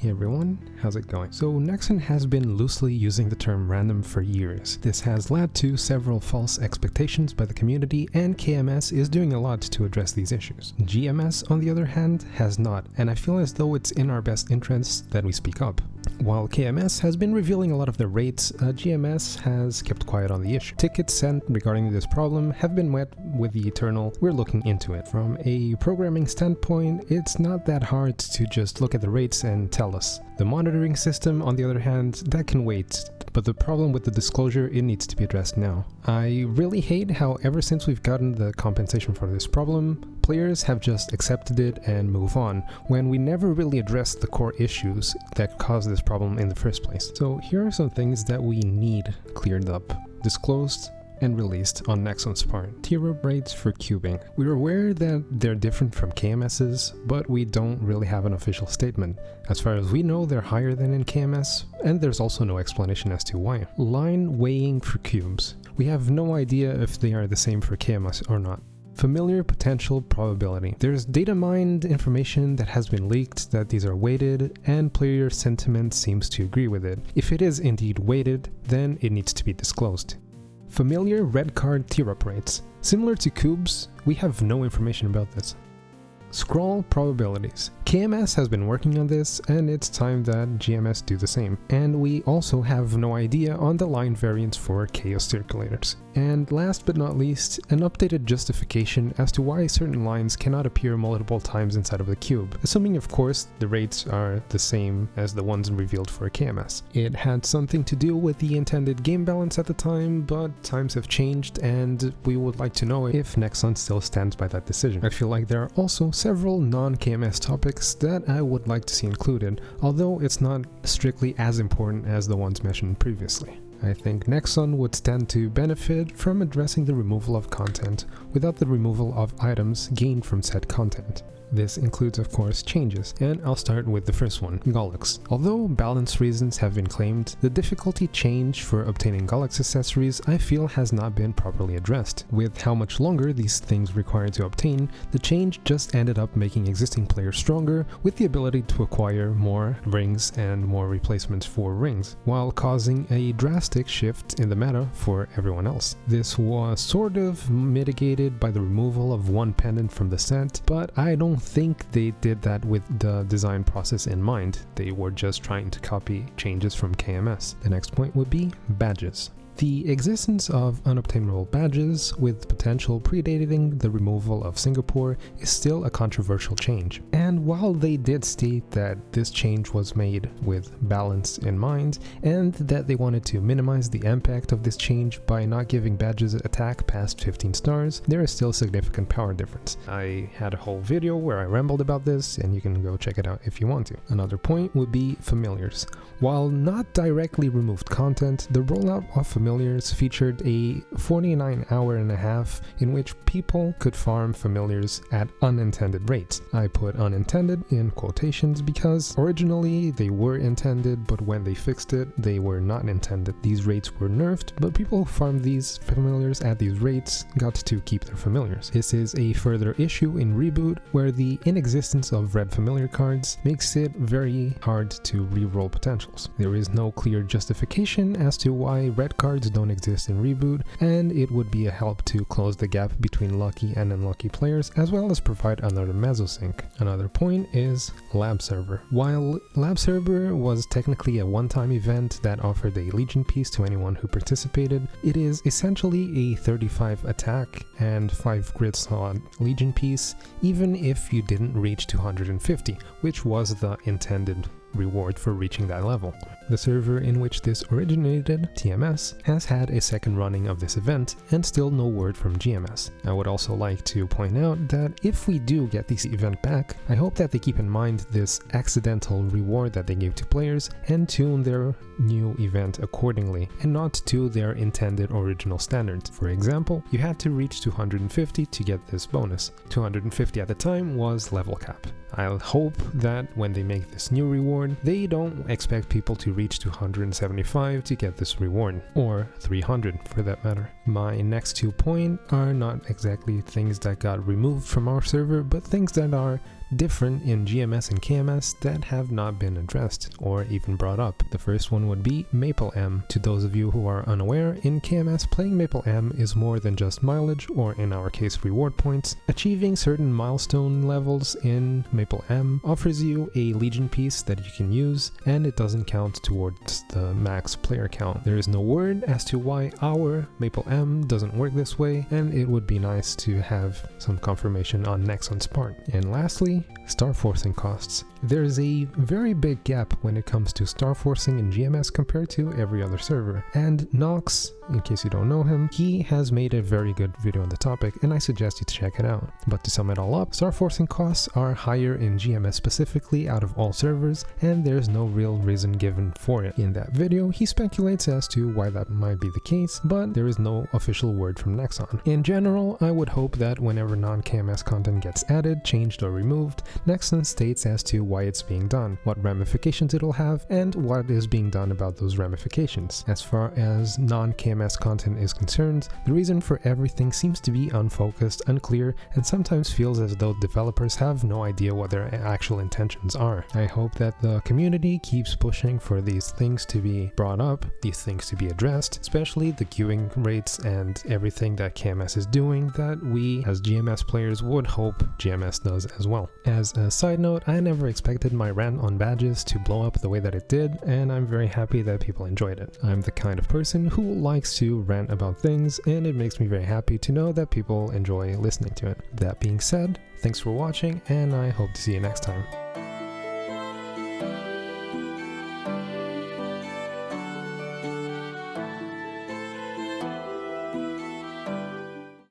Hey everyone, how's it going? So Nexon has been loosely using the term random for years. This has led to several false expectations by the community and KMS is doing a lot to address these issues. GMS on the other hand has not and I feel as though it's in our best interest that we speak up. While KMS has been revealing a lot of the rates, uh, GMS has kept quiet on the issue. Tickets sent regarding this problem have been met with the eternal, we're looking into it. From a programming standpoint, it's not that hard to just look at the rates and tell us. The monitoring system, on the other hand, that can wait but the problem with the disclosure, it needs to be addressed now. I really hate how ever since we've gotten the compensation for this problem, players have just accepted it and move on, when we never really addressed the core issues that caused this problem in the first place. So here are some things that we need cleared up, disclosed, and released on Nexon's part. Tier up rates for cubing. We're aware that they're different from KMS's, but we don't really have an official statement. As far as we know, they're higher than in KMS, and there's also no explanation as to why. Line weighing for cubes. We have no idea if they are the same for KMS or not. Familiar potential probability. There's data mined information that has been leaked that these are weighted and player sentiment seems to agree with it. If it is indeed weighted, then it needs to be disclosed. Familiar red card tier up rates. Similar to cubes, we have no information about this. Scroll probabilities. KMS has been working on this and it's time that GMS do the same. And we also have no idea on the line variance for chaos circulators. And last but not least, an updated justification as to why certain lines cannot appear multiple times inside of the cube, assuming of course the rates are the same as the ones revealed for KMS. It had something to do with the intended game balance at the time, but times have changed and we would like to know if Nexon still stands by that decision. I feel like there are also several non-KMS topics that I would like to see included, although it's not strictly as important as the ones mentioned previously. I think Nexon would stand to benefit from addressing the removal of content without the removal of items gained from said content. This includes of course changes, and I'll start with the first one, Gollux. Although balance reasons have been claimed, the difficulty change for obtaining Gollux accessories I feel has not been properly addressed. With how much longer these things require to obtain, the change just ended up making existing players stronger with the ability to acquire more rings and more replacements for rings, while causing a drastic shift in the meta for everyone else. This was sort of mitigated by the removal of one pendant from the set, but I don't think they did that with the design process in mind. They were just trying to copy changes from KMS. The next point would be badges. The existence of unobtainable badges with potential predating the removal of Singapore is still a controversial change. And while they did state that this change was made with balance in mind and that they wanted to minimize the impact of this change by not giving badges attack past 15 stars, there is still a significant power difference. I had a whole video where I rambled about this and you can go check it out if you want to. Another point would be familiars. While not directly removed content, the rollout of familiars familiars featured a 49 hour and a half in which people could farm familiars at unintended rates. I put unintended in quotations because originally they were intended, but when they fixed it, they were not intended. These rates were nerfed, but people who farmed these familiars at these rates got to keep their familiars. This is a further issue in Reboot where the inexistence of red familiar cards makes it very hard to re-roll potentials. There is no clear justification as to why red cards cards don't exist in Reboot, and it would be a help to close the gap between lucky and unlucky players, as well as provide another meso sink. Another point is Lab Server. While Lab Server was technically a one-time event that offered a Legion piece to anyone who participated, it is essentially a 35 attack and 5 grid slot Legion piece, even if you didn't reach 250, which was the intended reward for reaching that level. The server in which this originated, TMS, has had a second running of this event and still no word from GMS. I would also like to point out that if we do get this event back, I hope that they keep in mind this accidental reward that they gave to players and tune their new event accordingly and not to their intended original standards. For example, you had to reach 250 to get this bonus. 250 at the time was level cap. I'll hope that when they make this new reward, they don't expect people to reach 275 to get this reward, or 300 for that matter. My next two points are not exactly things that got removed from our server, but things that are different in GMS and KMS that have not been addressed or even brought up. The first one would be Maple M. To those of you who are unaware, in KMS playing Maple M is more than just mileage or in our case reward points. Achieving certain milestone levels in Maple M offers you a Legion piece that you can use and it doesn't count towards the max player count. There is no word as to why our Maple M doesn't work this way and it would be nice to have some confirmation on Nexon's part. And lastly, star forcing costs. There's a very big gap when it comes to star forcing in GMS compared to every other server, and Nox, in case you don't know him, he has made a very good video on the topic and I suggest you to check it out. But to sum it all up, star forcing costs are higher in GMS specifically out of all servers and there's no real reason given for it. In that video, he speculates as to why that might be the case, but there is no official word from Nexon. In general, I would hope that whenever non-KMS content gets added, changed or removed, Nexon states as to why it's being done, what ramifications it'll have, and what is being done about those ramifications. As far as non-KMS content is concerned, the reason for everything seems to be unfocused, unclear, and sometimes feels as though developers have no idea what their actual intentions are. I hope that the community keeps pushing for these things to be brought up, these things to be addressed, especially the cubing rates and everything that KMS is doing that we as GMS players would hope GMS does as well. As a side note, I never expected my rant on badges to blow up the way that it did, and I'm very happy that people enjoyed it. I'm the kind of person who likes to rant about things, and it makes me very happy to know that people enjoy listening to it. That being said, thanks for watching, and I hope to see you next time.